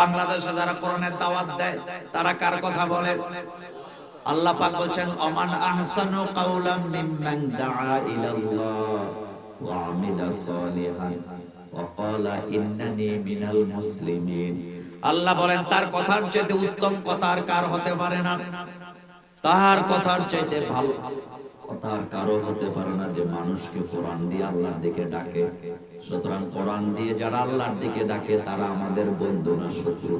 বাংলাদেশে যারা কোরআনের দাওয়াত দেয়, তারা কার কথা বলে? আল্লাহ পাক বলছেন অমান আহসানু কাউলাম মিম্মান দাআ ইলাল্লাহ ওয়া আমিলা সালিহান ওয়া ক্বালা ইন্নানি মিনাল মুসলিমিন। আল্লাহ বলেন, তার কথার চাইতে উত্তম কথা আর কার হতে পারে না? তার কথার চাইতে ভালো। আর কারও হতে পারে না যে মানুষকে কোরআন দিয়ে আল্লাহর দিকে ডাকে। সুতরাং কোরআন দিয়ে যারা আল্লাহর দিকে ডাকে, তারা আমাদের বন্ধু না শত্রু।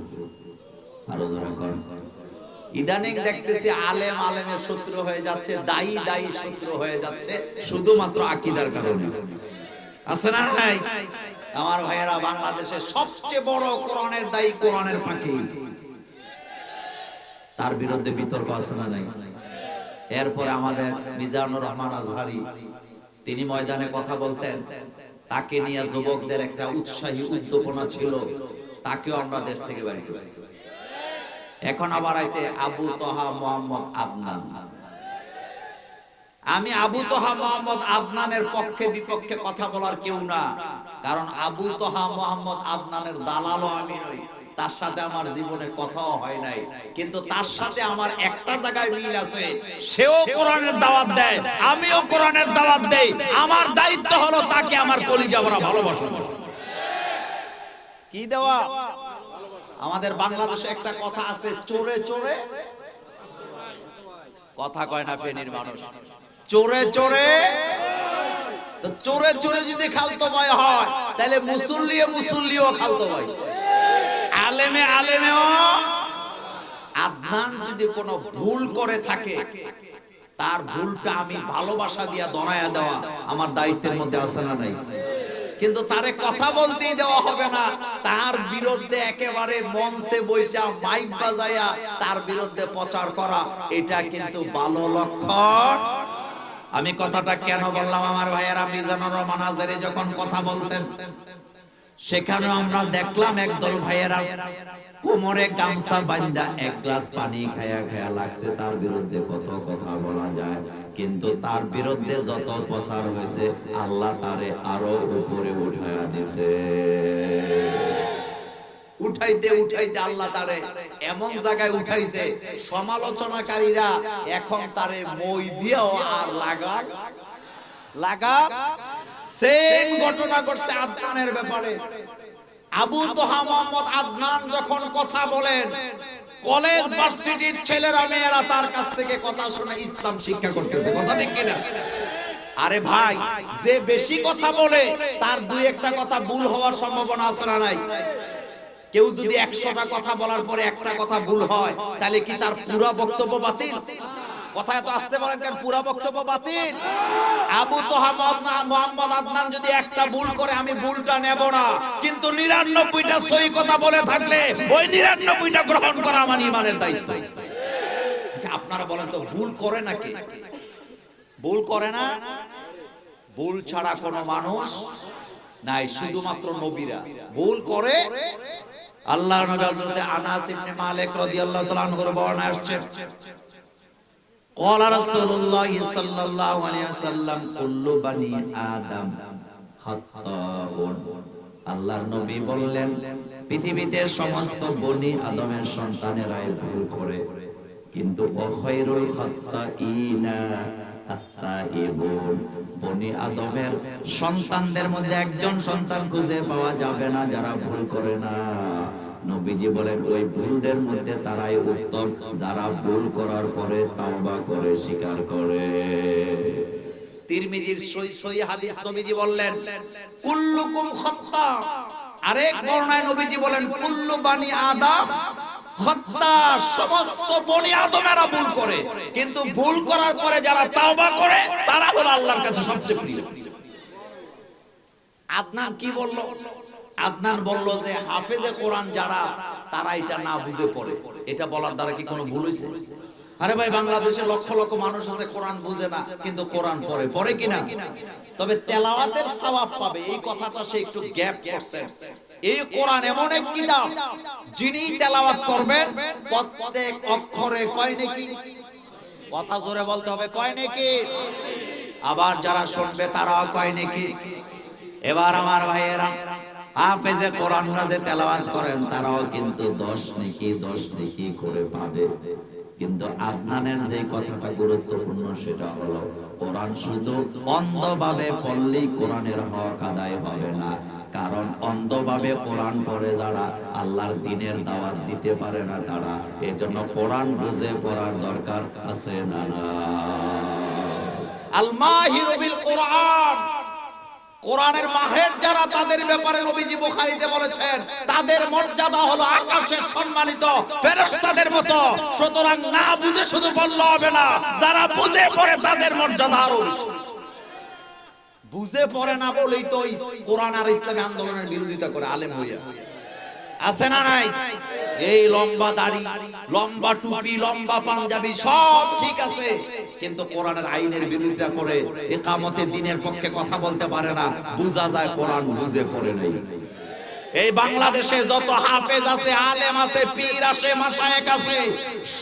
আরও যারা ইদানিং দেখতেছি আলেম আলেমের শত্রু হয়ে যাচ্ছে, দায়ী দায়ী শত্রু হয়ে যাচ্ছে, শুধুমাত্র আকিদার কারণে। আছে না নাই? আমার ভাইয়েরা বাংলাদেশের সবচেয়ে বড় কোরআনের দায়ী কোরআনের তার বিরুদ্ধে বিতর্ক আছে না নাই? এরপরে আমাদের মিজানুর রহমান আজহারি, তিনি ময়দানে কথা বলতেন। তাকে নিয়ে যুবকদের একটা উৎসাহী উদ্দীপনা ছিল, তাকেও আমরা দেশ থেকে বাড়ি করছি। এখন আবার আছে আবু তোহা মোহাম্মদ আদনান। আমি আবু তোহা মোহাম্মদ আদনানের পক্ষে বিপক্ষে কথা বলার কেউ না, কারণ আবু তোহা মোহাম্মদ আদনানের দালালও আমি নই। তার সাথে আমার জীবনে কথাও হয় নাই। কিন্তু তার সাথে আমার একটা জায়গায় মিল আছে, সেও কোরআনের দাওয়াত দেয়, আমিও কোরআনের দাওয়াত দেই। আমার দায়িত্ব হলো তাকে আমার কলিজা ভরা ভালোবাসা। কি দেওয়া? আমাদের বাংলাদেশে একটা কথা আছে, চোরে চোরে। কথা কয় না ফেনীর মানুষ। চোরে চোরে। চোরে চোরে যদি খালতো ভয় হয়, তাহলে মুসল্লিও মুসল্লিও খালতো ভয় আলেমে আলেমেও আধান যদি কোনো ভুল করে থাকে, তার ভুলটা আমি ভালোবাসা দিয়া দনায়া দেওয়া আমার দায়িত্বের মধ্যে আছে না নাই? কিন্তু তারে কথা বলতেই দেওয়া হবে না। তার বিরুদ্ধে একেবারে মঞ্চে বৈশা মাইক বাজাইয়া তার বিরুদ্ধে প্রচার করা, এটা কিন্তু ভালো লক্ষণ। আমি কথাটা কেন বললাম আমার ভাইয়েরা, মিজানুর রহমান আজারি যখন কথা বলতেন সেখানে আমরা দেখলাম একদল ভাইয়েরা কোমরে গামছা বান্ধা এক গ্লাস পানি খায়া খায়া লাগছে। তার বিরুদ্ধে কত কথা বলা যায়, কিন্তু তার বিরুদ্ধে যত প্রচার হয়েছে, আল্লাহ তারে আরও উপরে উঠায়া দিছে। উঠাইতে উঠাইতে আল্লাহ তারে এমন জায়গায় উঠাইছে, সমালোচনাকারীরা এখন তারে মই দিয়েও আর লাগা লাগা সেম ঘটনা ঘটছে আদনানের ব্যাপারে। আবু তোহা মোহাম্মদ আদনান যখন কথা বলেন কলেজ ভার্সিটির ছেলেরা মেয়েরা তার কাছ থেকে কথা শুনে ইসলাম শিক্ষা করতেছে। কথা ঠিক কিনা? আরে ভাই যে বেশি কথা বলে তার দুই একটা কথা ভুল হওয়ার সম্ভাবনা আছে না নাই? কেউ যদি একশোটা কথা বলার পরে একটা কথা ভুল হয় তাহলে কি তার পুরো বক্তব্য বাতিল? কথা এত আসতে পারেন কেন পুরো বক্তব্য বাতিল। আবু তোহাম্মদ না মোহাম্মদ আদনান যদি একটা ভুল করে আমি ভুলটা নেব না। কিন্তু নিরানব্বইটা সই কথা বলে থাকলে ওই নিরানব্বইটা গ্রহণ করা আমার ইমানের দায়িত্ব। আচ্ছা, আপনারা বলেন তো ভুল করে নাকি? ভুল করে না? ভুল ছাড়া কোনো মানুষ নাই শুধুমাত্র নবীরা। ভুল করে আল্লাহ নবী হযরত আনাস ইবনে মালিক রাদিয়াল্লাহু তাআলা আনহুর বর্ণনা আসছে। قال رسول الله صلى الله عليه وسلم كل بني آدم خطاؤون আল্লাহর নবী বললেন পৃথিবীতে সমস্ত বনি আদমের সন্তানেরাই ভুল করে কিন্তু অখৈরুল খাত্তাইনা আত্তাইবুন বনি আদমের সন্তানদের মধ্যে একজন সন্তান খুঁজে পাওয়া যাবে না যারা ভুল করে না নবীজি বলেন, ওই ভুলদের মধ্যে তারাই উত্তম। যারা ভুল করার পরে তাওবা করে, স্বীকার করে। তিরমিজির সই সই হাদিস নবীজি বললেন, কুল্লুকুম খাত্তা। আরেক বর্ণায় নবীজি বলেন, কুল্লু বানি আদম। হত্যা সমস্ত বনি আদমেরা ভুল করে। কিন্তু ভুল করার পরে যারা তাওবা করে, তারা হলো আল্লাহর কাছে সবচেয়ে প্রিয়। আদনান কি বলল? আদনান বলল যে, হাফেজে কোরআন যারা, তারা এটা না বুঝে পড়ে। এটা বলার দ্বারা কি কোনো ভুল হয়েছে আরে ভাই, বাংলাদেশে লক্ষ লক্ষ মানুষ আছে, কোরআন বুঝে না, কিন্তু কোরআন পড়ে। পড়ে কিনা? তবে তেলাওয়াতের সওয়াব পাবে। এই কথাটা সে একটু গ্যাপ করছে। এই কোরআন এমন এক কিতাব, যিনি তেলাওয়াত করবেন প্রত্যেক অক্ষরে কয় নাকি? কথা জোরে বলতে হবে, কয় নাকি? আবার যারা শুনবে তারাও কয় নাকি? এবার আমার ভাইয়েরা হাফেজে কোরআনরা যে তেলাওয়াত করেন, তারাও কিন্তু দশ নেকি দশ নেকি করে পাবে। কিন্তু আদনানের যে কথাটা গুরুত্বপূর্ণ, সেটা হলো কোরআন শুধু অন্ধভাবে পড়লেই কোরআনের হক আদায় হবে না। কারণ অন্ধভাবে কোরআন পড়ে যারা আল্লাহর দিনের দাওয়াত দিতে পারে না তারা এই জন্য কোরআন বুঝে পড়ার দরকার আছে না আল মাহিরু বিল কোরআন। কোরআনের মাহের যারা তাদের ব্যাপারে নবীজি বুখারীতে বলেছেন, তাদের মর্যাদা হলো আকাশের সম্মানিত ফেরেশতাদের মতো। সুতরাং না বুঝে শুধু বললে হবে না, যারা বুঝে পড়ে তাদের মর্যাদা আরও বুঝে পড়ে না বলেই তো কোরআন আর ইসলামী আন্দোলনের বিরোধিতা করে আলেম হইয়া। আছে না নাই? এই লম্বা দাড়ি, লম্বা টুপি, লম্বা পাঞ্জাবি সব ঠিক আছে। কিন্তু কোরআনের আইনের বিরোধিতা করে একামতে দিনের পক্ষে কথা বলতে পারে না। বুঝা যায় কোরআন বুঝে পড়ে নাই। এই বাংলাদেশে যত হাফেজ আছে, আলেম আছে, পীর আছে, মাশায়েখ আছে,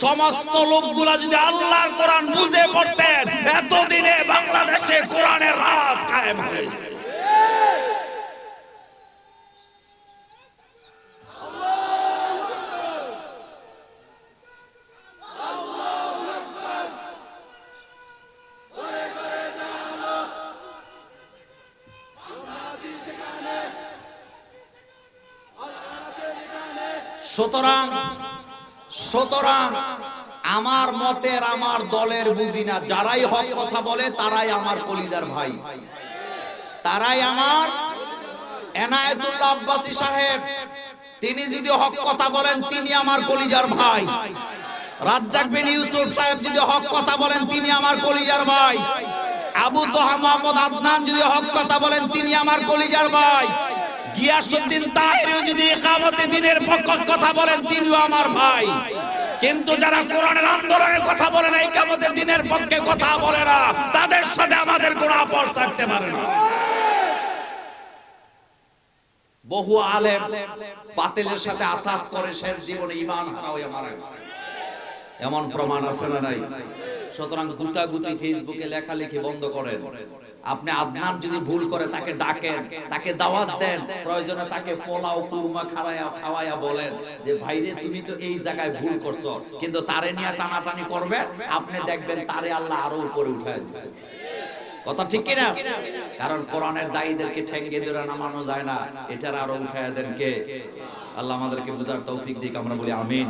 সমস্ত লোকগুলা যদি আল্লাহর কোরআন বুঝে পড়তেন, এতদিনে বাংলাদেশে কোরআনের রাজ কায়েম হয়ে। সুতরাং সুতরাং আমার মতের, আমার দলের বুঝি না। যারাই হক কথা বলে, তারাই আমার কলিজার ভাই। তারাই আমার এনায়েতুল্লাহ আব্বাসী সাহেব। তিনি যদি হক কথা বলেন, তিনি আমার কলিজার ভাই। রাজ্জাক বিন ইউসুফ সাহেব যদি হক কথা বলেন, তিনি আমার কলিজার ভাই। আবু তোহা মোহাম্মদ আদনান যদি হক কথা বলেন, তিনি আমার কলিজার ভাই। গিয়াসউদ্দিন তাহেরিও যদি ইকামতে দিনের পক্ষ কথা বলেন, তিনিও আমার ভাই। কিন্তু যারা কোরআনের আন্দোলনের কথা বলে না ইকামতে দিনের পক্ষে কথা বলে না, তাদের সাথে আমাদের আপোষ থাকতে পারে না। বহু আলেম বাতিলের সাথে আতাত করে শেষ জীবনে ইমান হারা হয়ে মারা। গেছে এমন প্রমাণ আছে না নাই? সুতরাং গুতাগুতি ফেসবুকে লেখালেখি বন্ধ করেন। আপনি আদনান যদি ভুল করে তাকে ডাকেন, তাকে দাওয়াত দেন, প্রয়োজনে তাকে পোলাও, কুরমা খাওয়ায়া খাওয়ায়া বলেন যে, ভাইরে, তুমি তো এই জায়গায় ভুল করছ, কিন্তু তারে নিয়ে টানাটানি করবে, আপনি দেখবেন তারে আল্লাহ আরও উপরে উঠায় দিচ্ছে কথা ঠিক কিনা? কারণ কোরআনের দায়ীদেরকে ঠেঙ্গে ধরে নামানো যায় না, এটার আরও উঠায় দেন কে? আল্লাহ আমাদেরকে বুঝার তৌফিক দিক, আমরা বলি আমিন।